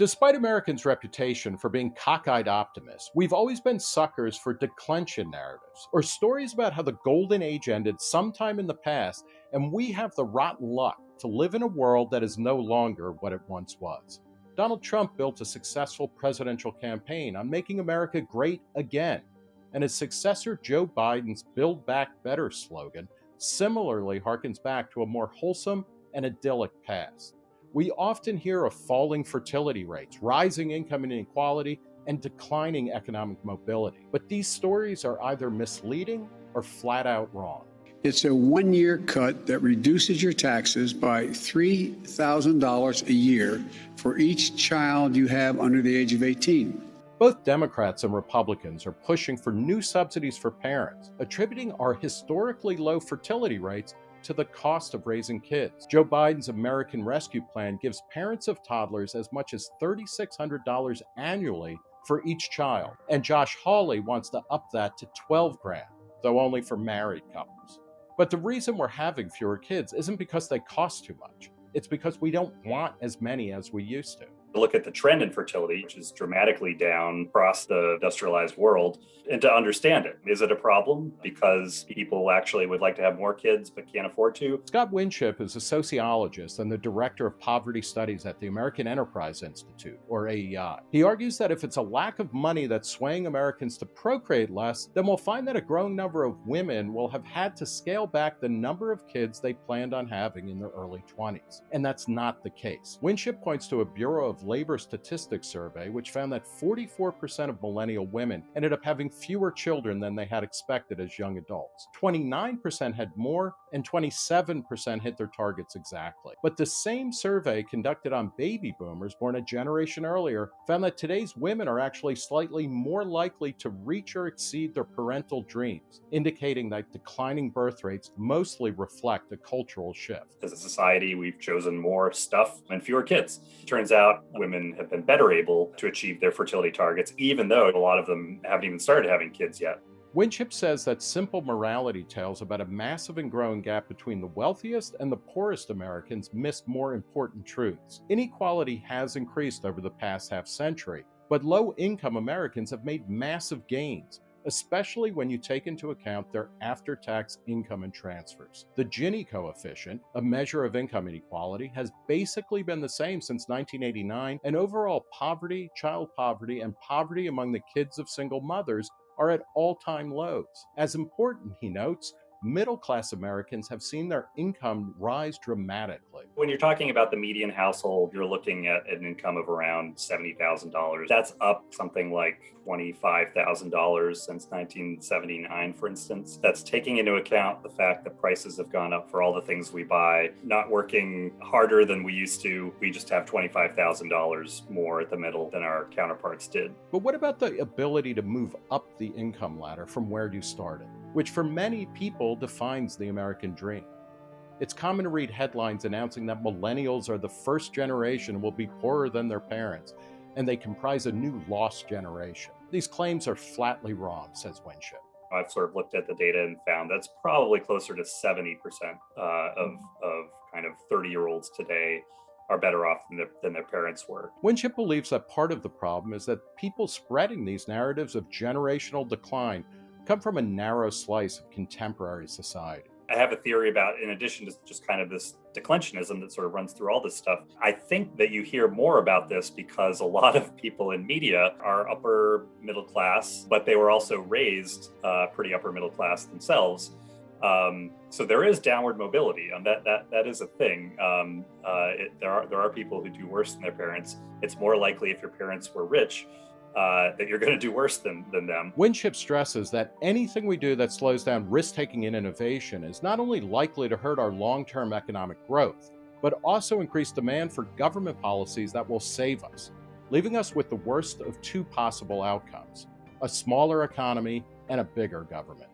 Despite Americans' reputation for being cockeyed optimists, we've always been suckers for declension narratives, or stories about how the golden age ended sometime in the past and we have the rotten luck to live in a world that is no longer what it once was. Donald Trump built a successful presidential campaign on making America great again, and his successor Joe Biden's Build Back Better slogan similarly harkens back to a more wholesome and idyllic past. We often hear of falling fertility rates, rising income inequality, and declining economic mobility. But these stories are either misleading or flat out wrong. It's a one year cut that reduces your taxes by $3,000 a year for each child you have under the age of 18. Both Democrats and Republicans are pushing for new subsidies for parents, attributing our historically low fertility rates to the cost of raising kids. Joe Biden's American Rescue Plan gives parents of toddlers as much as $3,600 annually for each child, and Josh Hawley wants to up that to 12 grand, though only for married couples. But the reason we're having fewer kids isn't because they cost too much. It's because we don't want as many as we used to look at the trend in fertility, which is dramatically down across the industrialized world, and to understand it. Is it a problem because people actually would like to have more kids but can't afford to? Scott Winship is a sociologist and the director of poverty studies at the American Enterprise Institute, or AEI. He argues that if it's a lack of money that's swaying Americans to procreate less, then we'll find that a growing number of women will have had to scale back the number of kids they planned on having in their early 20s. And that's not the case. Winship points to a Bureau of Labor Statistics survey, which found that 44% of millennial women ended up having fewer children than they had expected as young adults. 29% had more, and 27% hit their targets exactly. But the same survey conducted on baby boomers born a generation earlier found that today's women are actually slightly more likely to reach or exceed their parental dreams, indicating that declining birth rates mostly reflect a cultural shift. As a society, we've chosen more stuff and fewer kids. Turns out women have been better able to achieve their fertility targets, even though a lot of them haven't even started having kids yet. Winship says that simple morality tales about a massive and growing gap between the wealthiest and the poorest Americans miss more important truths. Inequality has increased over the past half century, but low income Americans have made massive gains, especially when you take into account their after tax income and transfers. The Gini coefficient, a measure of income inequality, has basically been the same since 1989, and overall poverty, child poverty, and poverty among the kids of single mothers are at all time lows. As important, he notes, middle class Americans have seen their income rise dramatically. When you're talking about the median household, you're looking at an income of around $70,000. That's up something like $25,000 since 1979, for instance. That's taking into account the fact that prices have gone up for all the things we buy, not working harder than we used to. We just have $25,000 more at the middle than our counterparts did. But what about the ability to move up the income ladder from where you started? Which for many people defines the American dream. It's common to read headlines announcing that millennials are the first generation will be poorer than their parents, and they comprise a new lost generation. These claims are flatly wrong, says Winship. I've sort of looked at the data and found that's probably closer to 70% uh, of, of kind of 30 year olds today are better off than their, than their parents were. Winship believes that part of the problem is that people spreading these narratives of generational decline come from a narrow slice of contemporary society. I have a theory about, in addition to just kind of this declensionism that sort of runs through all this stuff, I think that you hear more about this because a lot of people in media are upper middle class, but they were also raised uh, pretty upper middle class themselves. Um, so there is downward mobility, and that that that is a thing. Um, uh, it, there are there are people who do worse than their parents. It's more likely if your parents were rich uh, that you're going to do worse than, than them. Winship stresses that anything we do that slows down risk taking and innovation is not only likely to hurt our long term economic growth, but also increase demand for government policies that will save us, leaving us with the worst of two possible outcomes a smaller economy and a bigger government.